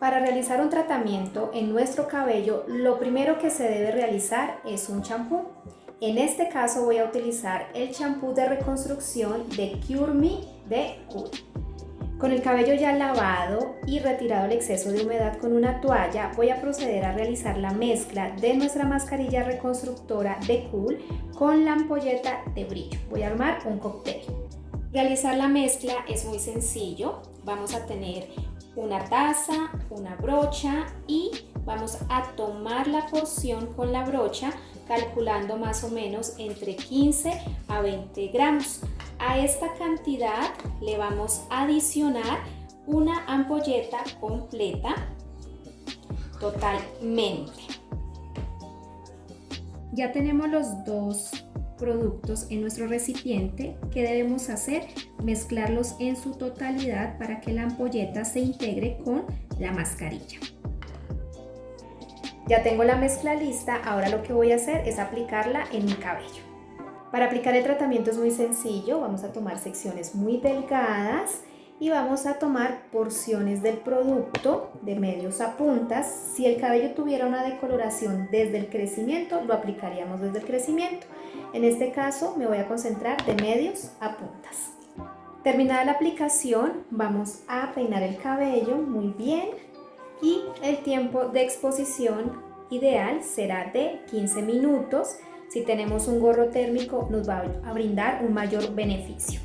Para realizar un tratamiento en nuestro cabello, lo primero que se debe realizar es un champú. En este caso voy a utilizar el champú de reconstrucción de Cure Me de Cool. Con el cabello ya lavado y retirado el exceso de humedad con una toalla, voy a proceder a realizar la mezcla de nuestra mascarilla reconstructora de Cool con la ampolleta de brillo. Voy a armar un cóctel. Realizar la mezcla es muy sencillo. Vamos a tener una taza, una brocha y vamos a tomar la porción con la brocha calculando más o menos entre 15 a 20 gramos. A esta cantidad le vamos a adicionar una ampolleta completa totalmente. Ya tenemos los dos productos en nuestro recipiente, ¿qué debemos hacer? Mezclarlos en su totalidad para que la ampolleta se integre con la mascarilla. Ya tengo la mezcla lista, ahora lo que voy a hacer es aplicarla en mi cabello. Para aplicar el tratamiento es muy sencillo, vamos a tomar secciones muy delgadas y vamos a tomar porciones del producto de medios a puntas. Si el cabello tuviera una decoloración desde el crecimiento, lo aplicaríamos desde el crecimiento. En este caso me voy a concentrar de medios a puntas. Terminada la aplicación, vamos a peinar el cabello muy bien y el tiempo de exposición ideal será de 15 minutos. Si tenemos un gorro térmico nos va a brindar un mayor beneficio.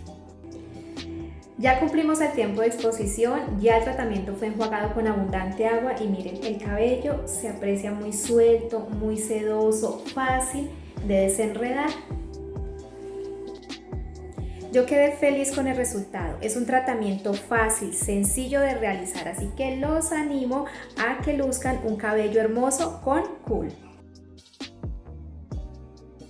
Ya cumplimos el tiempo de exposición, ya el tratamiento fue enjuagado con abundante agua y miren, el cabello se aprecia muy suelto, muy sedoso, fácil de desenredar. Yo quedé feliz con el resultado. Es un tratamiento fácil, sencillo de realizar, así que los animo a que luzcan un cabello hermoso con Cool.